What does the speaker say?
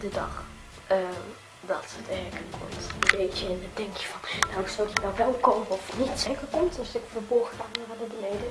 de dag eh, dat het eigenlijk komt. Een beetje in het denkje van, nou zou je nou wel komen of niet. zeker komt als ik verborgen gaan naar beneden.